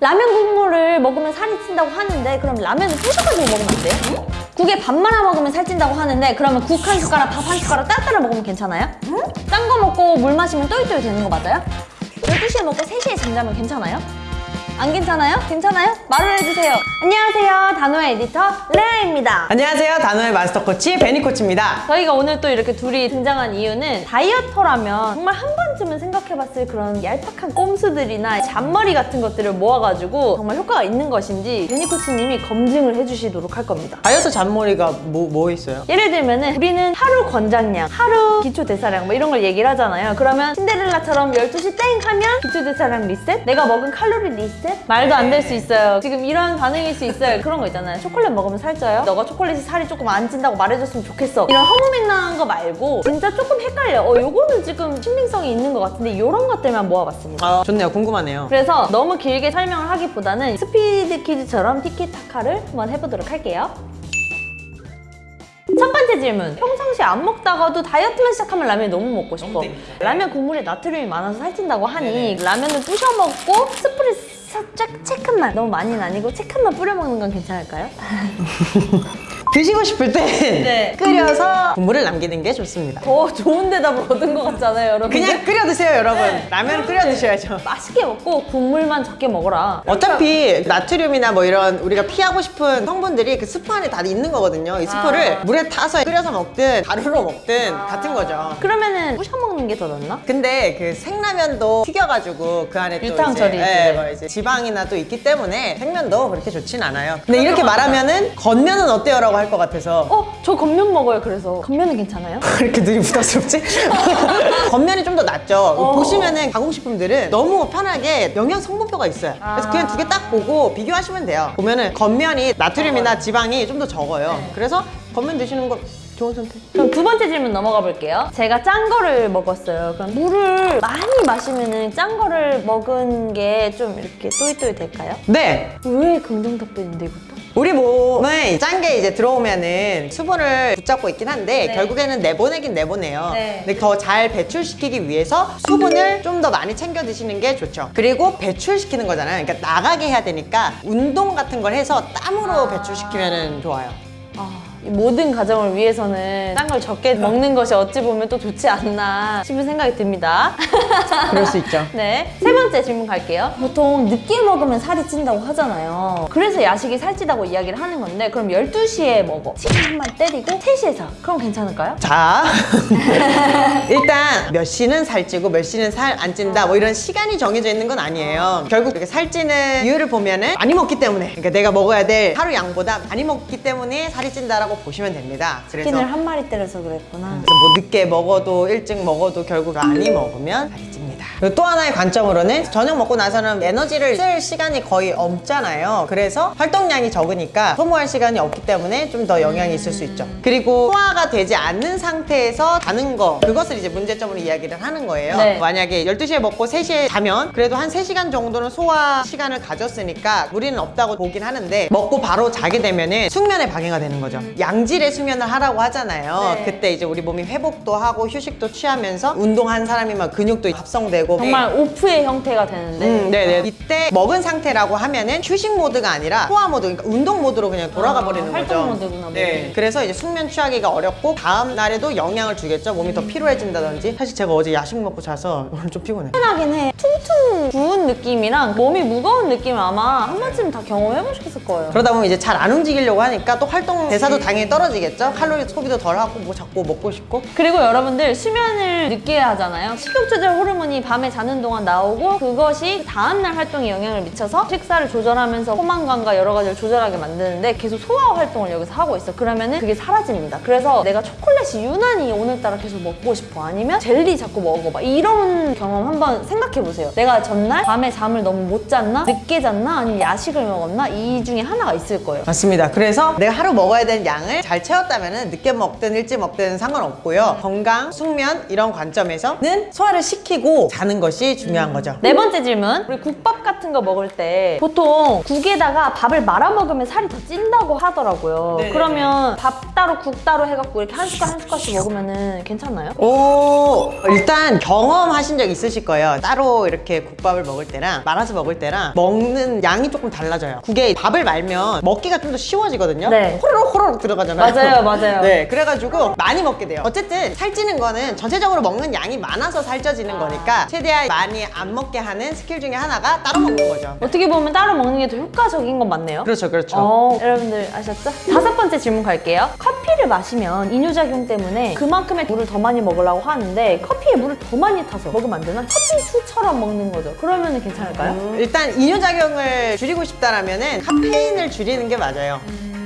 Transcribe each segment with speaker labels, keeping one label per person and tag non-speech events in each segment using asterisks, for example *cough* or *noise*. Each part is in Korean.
Speaker 1: 라면 국물을 먹으면 살이 찐다고 하는데 그럼 라면을 부셔가지고 먹으면 안 돼요? 국에 밥 말아 먹으면 살찐다고 하는데 그러면 국 한 숟가락, 밥 한 숟가락 따따라 먹으면 괜찮아요? 짠거 먹고 물 마시면 또이또이 되는 거 맞아요? 12시에 먹고 3시에 잠자면 괜찮아요? 안 괜찮아요? 괜찮아요? 말을 해주세요. 안녕하세요. 단호의 에디터 레아입니다.
Speaker 2: 안녕하세요. 단호의 마스터 코치 베니 코치입니다.
Speaker 1: 저희가 오늘 또 이렇게 둘이 등장한 이유는 다이어터라면 정말 한 번쯤은 생각해봤을 그런 얄팍한 꼼수들이나 잔머리 같은 것들을 모아가지고 정말 효과가 있는 것인지 베니 코치님이 검증을 해주시도록 할 겁니다.
Speaker 2: 다이어트 잔머리가 뭐, 뭐 있어요?
Speaker 1: 예를 들면 은 우리는 하루 권장량, 하루 기초 대사량 뭐 이런 걸 얘기를 하잖아요. 그러면 신데렐라처럼 12시 땡 하면 기초 대사량 리셋, 내가 먹은 칼로리 리셋 말도 안 될 수 있어요. 지금 이런 반응일 수 있어요. *laughs* 그런 거 있잖아요. 초콜릿 먹으면 살쪄요. 너가 초콜릿이 살이 조금 안 찐다고 말해줬으면 좋겠어. 이런 허무맹랑한 거 말고 진짜 조금 헷갈려. 어, 요거는 지금 신빙성이 있는 것 같은데 이런 것들만 모아봤습니다.
Speaker 2: 아, 좋네요. 궁금하네요.
Speaker 1: 그래서 너무 길게 설명을 하기보다는 스피드 퀴즈처럼 티키타카를 한번 해보도록 할게요. 첫 번째 질문. 평상시에 안 먹다가도 다이어트만 시작하면 라면이 너무 먹고 싶어. 라면 국물에 나트륨이 많아서 살찐다고 하니 라면을 부셔 먹고 스프를 살짝 쬐끔만 너무 많이는 아니고 쬐끔만 뿌려 먹는 건 괜찮을까요? *laughs*
Speaker 2: 드시고 싶을 땐
Speaker 1: 네. *laughs*
Speaker 2: 끓여서 국물을 남기는 게 좋습니다.
Speaker 1: 더 좋은 대답을 얻은 것 같잖아요, 여러분.
Speaker 2: 그냥 끓여 드세요, 여러분.
Speaker 1: 네.
Speaker 2: 라면 끓여 드셔야죠. *laughs*
Speaker 1: 맛있게 먹고 국물만 적게 먹어라.
Speaker 2: 어차피 나트륨이나 뭐 이런 우리가 피하고 싶은 성분들이 그 스프 안에 다 있는 거거든요. 이 스프를
Speaker 1: 아.
Speaker 2: 물에 타서 끓여서 먹든 가루로 먹든 같은 거죠.
Speaker 1: 그러면은 부셔 먹는 게 더 낫나?
Speaker 2: 근데 그 생라면도 튀겨가지고 그 안에 또
Speaker 1: 유탕
Speaker 2: 이제,
Speaker 1: 처리
Speaker 2: 예,
Speaker 1: 이제.
Speaker 2: 뭐 이제 지방이나 또 있기 때문에 생면도 그렇게 좋진 않아요. 근데 이렇게 말하면은 겉면은 어때요? 라고 할것 같아서
Speaker 1: 어, 저 겉면 먹어요, 그래서. 겉면은 괜찮아요? *laughs*
Speaker 2: 그렇게 눈이 부담스럽지? *laughs* 겉면이 좀 더 낫죠.
Speaker 1: 어.
Speaker 2: 보시면은 가공식품들은 너무 편하게 영양 성분표가 있어요. 그래서
Speaker 1: 아.
Speaker 2: 그냥 두 개 딱 보고 비교하시면 돼요. 보면은 겉면이 나트륨이나 지방이 좀 더 적어요.
Speaker 1: 네.
Speaker 2: 그래서 겉면 드시는 거 좋은 선택.
Speaker 1: 그럼 두 번째 질문 넘어가 볼게요. 제가 짠 거를 먹었어요. 그럼 물을 많이 마시면은 짠 거를 먹은 게 좀 이렇게 또이또이 될까요?
Speaker 2: 네.
Speaker 1: 왜 긍정 답변인데 이것도?
Speaker 2: 우리 몸은 짠 게 이제 들어오면은 수분을 붙잡고 있긴 한데
Speaker 1: 네.
Speaker 2: 결국에는 내보내긴 내보내요.
Speaker 1: 네.
Speaker 2: 근데 더 잘 배출시키기 위해서 수분을 좀 더 많이 챙겨 드시는 게 좋죠. 그리고 배출시키는 거잖아요. 그러니까 나가게 해야 되니까 운동 같은 걸 해서 땀으로
Speaker 1: 아.
Speaker 2: 배출시키면 좋아요.
Speaker 1: 아, 이 모든 가정을 위해서는 짠걸 적게 먹는 것이 어찌 보면 또 좋지 않나 싶은 생각이 듭니다. *laughs*
Speaker 2: 그럴 수 있죠. *laughs*
Speaker 1: 네. 세 번째 질문 갈게요. 보통 늦게 먹으면 살이 찐다고 하잖아요. 그래서 야식이 살찌다고 이야기를 하는 건데 그럼 12시에 먹어. 시간 한번 때리고 3시에 자. 그럼 괜찮을까요?
Speaker 2: 자, *laughs* 일단 몇 시는 살찌고 몇 시는 살 안 찐다 뭐 이런 시간이 정해져 있는 건 아니에요. 결국 이렇게 살찌는 이유를 보면은 많이 먹기 때문에 그러니까 내가 먹어야 될 하루 양보다 많이 먹기 때문에 살이 찐다라고 보시면 됩니다. 그래서
Speaker 1: 치킨을 한 마리 때려서 그랬구나.
Speaker 2: 그래서 뭐 늦게 먹어도 일찍 먹어도 결국 많이 먹으면 살이 찝니다. 그리고 또 하나의 관점으로는 저녁 먹고 나서는 에너지를 쓸 시간이 거의 없잖아요. 그래서 활동량이 적으니까 소모할 시간이 없기 때문에 좀 더 영향이 있을 수 있죠. 그리고 소화가 되지 않는 상태에서 자는 거 그것을 이제 문제점으로 이야기를 하는 거예요.
Speaker 1: 네.
Speaker 2: 만약에 12시에 먹고 3시에 자면 그래도 한 3시간 정도는 소화 시간을 가졌으니까 무리는 없다고 보긴 하는데 먹고 바로 자게 되면은 숙면에 방해가 되는 거죠. 양질의 수면을 하라고 하잖아요.
Speaker 1: 네.
Speaker 2: 그때 이제 우리 몸이 회복도 하고 휴식도 취하면서 운동한 사람이면 근육도 합성되고
Speaker 1: 정말 off의 형태가 되는데
Speaker 2: 음, 네네. 이때 먹은 상태라고 하면은 휴식 모드가 아니라 소화 모드, 그러니까 운동 모드로 그냥 돌아가
Speaker 1: 아,
Speaker 2: 버리는
Speaker 1: 활동
Speaker 2: 거죠.
Speaker 1: 모드구나, 모드.
Speaker 2: 네. 그래서 이제 숙면 취하기가 어렵고 다음 날에도 영향을 주겠죠. 몸이 더 피로해진다든지. 사실 제가 어제 야식 먹고 자서 *laughs* 오늘 좀 피곤해.
Speaker 1: 하긴 해. 퉁퉁 부은 느낌이랑 몸이 무거운 느낌을 아마 한 번쯤 다 경험해 보셨을 거예요.
Speaker 2: 그러다 보면 이제 잘 안 움직이려고 하니까 또 활동 대사도 당연히 떨어지겠죠. 칼로리 소비도 덜 하고 뭐 자꾸 먹고 싶고.
Speaker 1: 그리고 여러분들 수면을 늦게 하잖아요. 식욕 조절 호르몬이 밤에 자는 동안 나오고 그것이 다음날 활동에 영향을 미쳐서 식사를 조절하면서 포만감과 여러 가지를 조절하게 만드는데 계속 소화 활동을 여기서 하고 있어. 그러면 은 그게 사라집니다. 그래서 내가 초콜릿이 유난히 오늘따라 계속 먹고 싶어. 아니면 젤리 자꾸 먹어봐. 이런 경험 한번 생각해 보세요. 내가 전날 밤에 잠을 너무 못 잤나? 늦게 잤나? 아니면 야식을 먹었나? 이 중에 하나가 있을 거예요.
Speaker 2: 맞습니다. 그래서 내가 하루 먹어야 되는 양 양을 잘 채웠다면 늦게 먹든 일찍 먹든 상관없고요. 건강, 숙면 이런 관점에서는 소화를 시키고 자는 것이 중요한 거죠.
Speaker 1: 네 번째 질문. 우리 국밥 같은 거 먹을 때 보통 국에다가 밥을 말아 먹으면 살이 더 찐다고 하더라고요.
Speaker 2: 네네네.
Speaker 1: 그러면 밥 따로 국 따로 해갖고 이렇게 한 숟갈 한 숟갈씩 먹으면은 괜찮나요?
Speaker 2: 오 일단 경험하신 적 있으실 거예요 따로 이렇게 국밥을 먹을 때랑 말아서 먹을 때랑 먹는 양이 조금 달라져요 국에 밥을 말면 먹기가 좀 더 쉬워지거든요
Speaker 1: 네.
Speaker 2: 호로록 호로록 들어가잖아요
Speaker 1: 맞아요, 맞아요. *laughs*
Speaker 2: 네 그래가지고 많이 먹게 돼요 어쨌든 살찌는 거는 전체적으로 먹는 양이 많아서 살쪄지는 거니까 최대한 많이 안 먹게 하는 스킬 중에 하나가 따로 먹는 거죠
Speaker 1: 어떻게 보면 따로 먹는 게 더 효과적인 건 맞네요.
Speaker 2: 그렇죠 그렇죠
Speaker 1: 어, 여러분들 아셨죠? 다섯 번째 질문 갈게요. 커피를 마시면 이뇨작용 때문에 그만큼의 물을 더 많이 먹으려고 하는데 커피에 물을 더 많이 타서 먹으면 안 되나? 커피 수처럼 먹는 거죠. 그러면 괜찮을까요?
Speaker 2: 음, 일단 이뇨작용을 줄이고 싶다라면은 카페인을 줄이는 게 맞아요.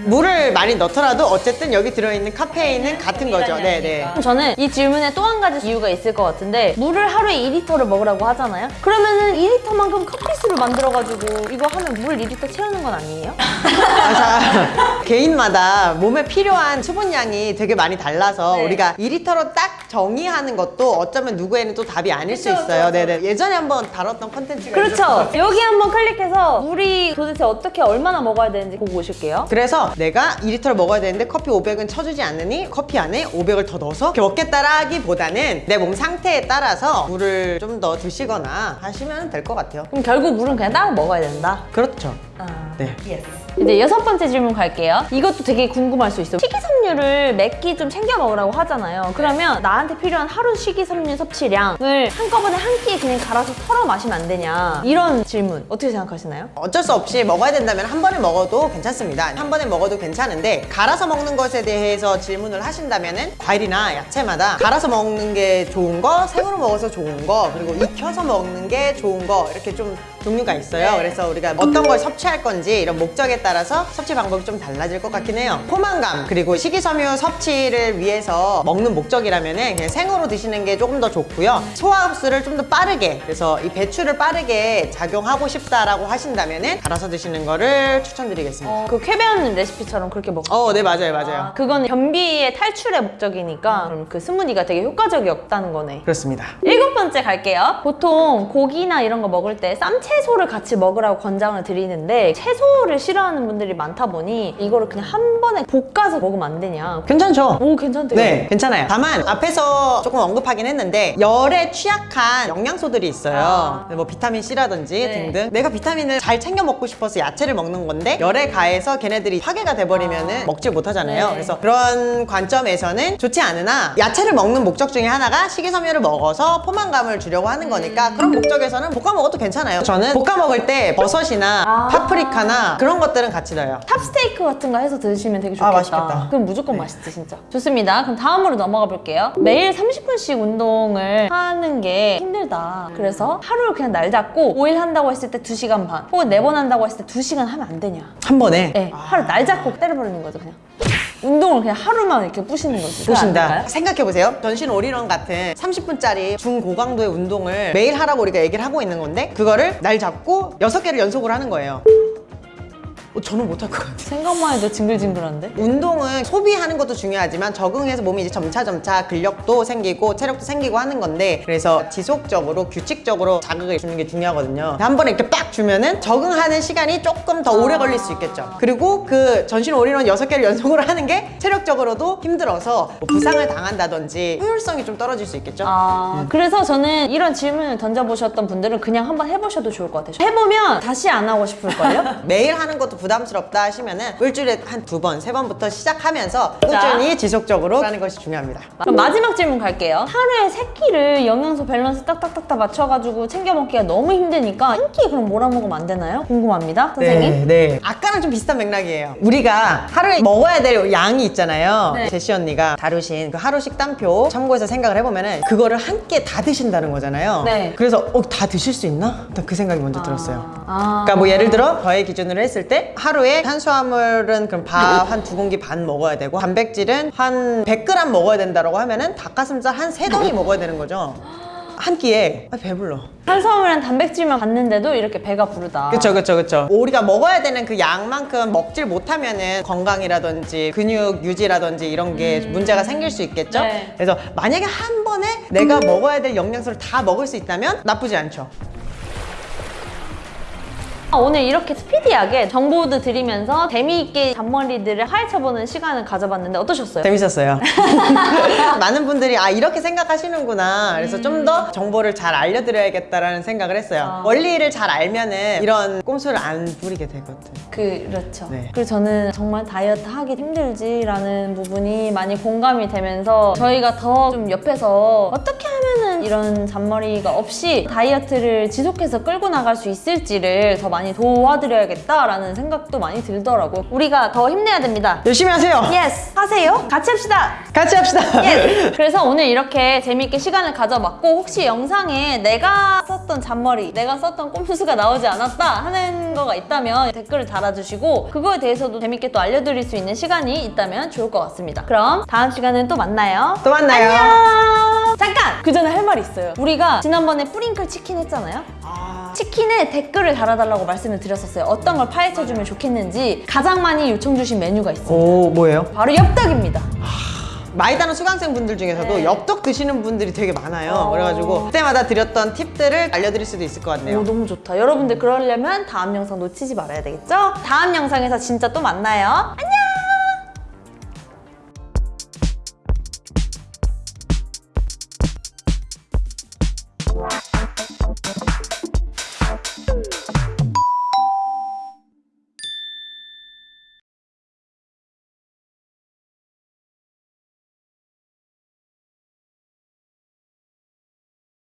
Speaker 2: 물을 많이 넣더라도 어쨌든 여기 들어있는 카페인은 같은 거죠. 네네.
Speaker 1: 그럼 저는 이 질문에 또 한 가지 이유가 있을 것 같은데 물을 하루에 2리터를 먹으라고 하잖아요. 그러면은 2리터만큼 커피수를 만들어가지고 이거 하면 물 2리터 채우는 건 아니에요?
Speaker 2: 아, 자, *laughs* 개인마다 몸에 필요한 수분량이 되게 많이 달라서
Speaker 1: 네.
Speaker 2: 우리가 2리터로 딱 정의하는 것도 어쩌면 누구에는 또 답이 아닐 수 있어요. 네네. 예전에 한번 다뤘던 컨텐츠가
Speaker 1: 그렇죠. 여기 한번 클릭해서 물이 도대체 어떻게 얼마나 먹어야 되는지 보고 오실게요.
Speaker 2: 그래서 내가 2리터를 먹어야 되는데 커피 500은 쳐주지 않으니 커피 안에 500을 더 넣어서 이렇게 먹겠다라기보다는 내 몸 상태에 따라서 물을 좀 더 드시거나 하시면 될 것 같아요.
Speaker 1: 그럼 결국 물은 그냥 따로 먹어야 된다.
Speaker 2: 그렇죠.
Speaker 1: 아,
Speaker 2: 네.
Speaker 1: 이제 여섯 번째 질문 갈게요. 이것도 되게 궁금할 수 있어요. 식이섬유를 몇 끼 좀 챙겨 먹으라고 하잖아요. 그러면 나한테 필요한 하루 식이섬유 섭취량을 한꺼번에 한 끼에 그냥 갈아서 털어 마시면 안 되냐. 이런 질문 어떻게 생각하시나요?
Speaker 2: 어쩔 수 없이 먹어야 된다면 한 번에 먹어도 괜찮습니다. 한 번에 먹어도 괜찮은데 갈아서 먹는 것에 대해서 질문을 하신다면 은 과일이나 야채마다 갈아서 먹는 게 좋은 거, 생으로 먹어서 좋은 거, 그리고 익혀서 먹는 게 좋은 거 이렇게 좀 종류가 있어요. 그래서 우리가 어떤 걸 섭취할 건지 이런 목적에 따라서 섭취 방법이 좀 달라질 것 같긴 해요. 포만감 그리고 식이섬유 섭취를 위해서 먹는 목적이라면은 그냥 생으로 드시는 게 조금 더 좋고요. 소화 흡수를 좀 더 빠르게 그래서 이 배출을 빠르게 작용하고 싶다라고 하신다면은 갈아서 드시는 거를 추천드리겠습니다.
Speaker 1: 그 쾌변 레시피처럼 그렇게 먹고
Speaker 2: 어, 네 맞아요, 맞아요.
Speaker 1: 그거는 변비의 탈출의 목적이니까 그럼 그 스무디가 되게 효과적이었다는 거네.
Speaker 2: 그렇습니다.
Speaker 1: 일곱 번째 갈게요. 보통 고기나 이런 거 먹을 때 쌈채 소를 같이 먹으라고 권장을 드리는데 채소를 싫어하는 분들이 많다 보니 이거를 그냥 한 번에 볶아서 먹으면 안 되냐.
Speaker 2: 괜찮죠?
Speaker 1: 오 괜찮대요.
Speaker 2: 네, 괜찮아요. 다만 앞에서 조금 언급하긴 했는데 열에 취약한 영양소들이 있어요.
Speaker 1: 아.
Speaker 2: 뭐 비타민 C라든지
Speaker 1: 네.
Speaker 2: 등등. 내가 비타민을 잘 챙겨 먹고 싶어서 야채를 먹는 건데 열에 가해서 걔네들이 파괴가 돼버리면은 먹지 못하잖아요.
Speaker 1: 네.
Speaker 2: 그래서 그런 관점에서는 좋지 않으나 야채를 먹는 목적 중에 하나가 식이섬유를 먹어서 포만감을 주려고 하는 거니까
Speaker 1: 음.
Speaker 2: 그런 목적에서는 볶아 먹어도 괜찮아요. 저는 볶아 먹을 때 버섯이나
Speaker 1: 아.
Speaker 2: 파프리카나 그런 것들은 같이 넣어요.
Speaker 1: 탑스테이크 같은 거 해서 드시면 되게 좋겠다.
Speaker 2: 아, 맛있겠다.
Speaker 1: 그럼 무조건 맛있지 진짜. 좋습니다. 그럼 다음으로 넘어가 볼게요. 매일 30분씩 운동을 하는 게 힘들다. 그래서 하루를 그냥 날 잡고 5일 한다고 했을 때 2시간 반 혹은 4번 한다고 했을 때 2시간 하면 안 되냐.
Speaker 2: 한 번에
Speaker 1: 네, 하루 날 잡고 때려버리는 거죠 그냥. 운동을 그냥 하루만 이렇게 뿌시는 거지. 될까요?
Speaker 2: 생각해보세요. 전신 올인원 같은 30분짜리 중고강도의 운동을 매일 하라고 우리가 얘기를 하고 있는 건데 그거를 날 잡고 6개를 연속으로 하는 거예요. 어, 저는 못할 것 같아요.
Speaker 1: 생각만 해도 징글징글한데?
Speaker 2: 운동은 소비하는 것도 중요하지만 적응해서 몸이 이제 점차점차 근력도 생기고 체력도 생기고 하는 건데 그래서 지속적으로 규칙적으로 자극을 주는 게 중요하거든요. 한 번에 이렇게 빡 주면은 적응하는 시간이 조금 더 오래 걸릴 수 있겠죠. 그리고 그 전신 올인원 6개를 연속으로 하는 게 체력적으로도 힘들어서 뭐 부상을 당한다든지 효율성이 좀 떨어질 수 있겠죠.
Speaker 1: 아, 그래서 저는 이런 질문을 던져보셨던 분들은 그냥 한번 해보셔도 좋을 것 같아요. 해보면 다시 안 하고 싶을걸요? *laughs*
Speaker 2: 매일 하는 것도 부담스럽다 하시면은 일주일에 한 두 번, 세 번부터 시작하면서 꾸준히 지속적으로 하는 것이 중요합니다.
Speaker 1: 그럼 마지막 질문 갈게요. 하루에 세 끼를 영양소 밸런스 딱딱딱딱 맞춰가지고 챙겨 먹기가 너무 힘드니까 한 끼 그럼 뭐라 먹으면 안 되나요? 궁금합니다, 선생님.
Speaker 2: 네. 아까랑 좀 비슷한 맥락이에요. 우리가 하루에 먹어야 될 양이 있잖아요.
Speaker 1: 네.
Speaker 2: 제시 언니가 다루신 그 하루 식단표 참고해서 생각을 해보면은 그거를 한 끼에 다 드신다는 거잖아요.
Speaker 1: 네.
Speaker 2: 그래서 어, 다 드실 수 있나? 일단 그 생각이 먼저 들었어요.
Speaker 1: 아,
Speaker 2: 그러니까 뭐 예를 들어 저의 기준으로 했을 때 하루에 탄수화물은 그럼 밥 한 두 공기 반 먹어야 되고 단백질은 한 100g 먹어야 된다라고 하면은 닭가슴살 한 세 덩이 먹어야 되는 거죠. 한 끼에 아, 배불러.
Speaker 1: 탄수화물이랑 단백질만 받는데도 이렇게 배가 부르다.
Speaker 2: 그쵸 그쵸 그쵸 우리가 먹어야 되는 그 양만큼 먹질 못하면은 건강이라든지 근육 유지라든지 이런 게 문제가 생길 수 있겠죠
Speaker 1: 네.
Speaker 2: 그래서 만약에 한 번에 내가 먹어야 될 영양소를 다 먹을 수 있다면 나쁘지 않죠
Speaker 1: 아, 오늘 이렇게 스피디하게 정보도 드리면서 재미있게 잔머리들을 파헤쳐보는 시간을 가져봤는데 어떠셨어요?
Speaker 2: 재밌었어요 *laughs* *laughs* 많은 분들이 아 이렇게 생각하시는구나 그래서 좀더 정보를 잘 알려드려야겠다라는 생각을 했어요
Speaker 1: 아.
Speaker 2: 원리를 잘 알면은 이런 꼼수를 안 부리게 되거든
Speaker 1: 그렇죠.
Speaker 2: 네.
Speaker 1: 그리고 저는 정말 다이어트 하기 힘들지라는 부분이 많이 공감이 되면서 저희가 더 좀 옆에서 어떻게 하면은 이런 잔머리가 없이 다이어트를 지속해서 끌고 나갈 수 있을지를 더 많이 도와드려야겠다라는 생각도 많이 들더라고요. 우리가 더 힘내야 됩니다.
Speaker 2: 열심히 하세요
Speaker 1: Yes! 하세요. 같이 합시다.
Speaker 2: 같이 합시다
Speaker 1: 예. *laughs* 그래서 오늘 이렇게 재미있게 시간을 가져봤고 혹시 영상에 내가 썼던 잔머리, 내가 썼던 꼼수가 나오지 않았다 하는 거가 있다면 댓글을 달아주시고 그거에 대해서도 재밌게 또 알려드릴 수 있는 시간이 있다면 좋을 것 같습니다. 그럼 다음 시간은 또 만나요.
Speaker 2: 또 만나요
Speaker 1: 안녕. 잠깐! 그 전에 할 말이 있어요. 우리가 지난번에 뿌링클 치킨 했잖아요.
Speaker 2: 아,
Speaker 1: 치킨에 댓글을 달아달라고 말 씀을 드렸었어요. 어떤 걸 파헤쳐주면 좋겠는지 가장 많이 요청 주신 메뉴가 있어요.
Speaker 2: 오 뭐예요?
Speaker 1: 바로 엽떡입니다.
Speaker 2: 많이 다른 수강생 분들 중에서도
Speaker 1: 네.
Speaker 2: 엽떡 드시는 분들이 되게 많아요.
Speaker 1: 어.
Speaker 2: 그래가지고 그때마다 드렸던 팁들을 알려드릴 수도 있을 것 같네요.
Speaker 1: 오, 너무 좋다. 여러분들 그러려면 다음 영상 놓치지 말아야 되겠죠? 다음 영상에서 진짜 또 만나요. 안녕!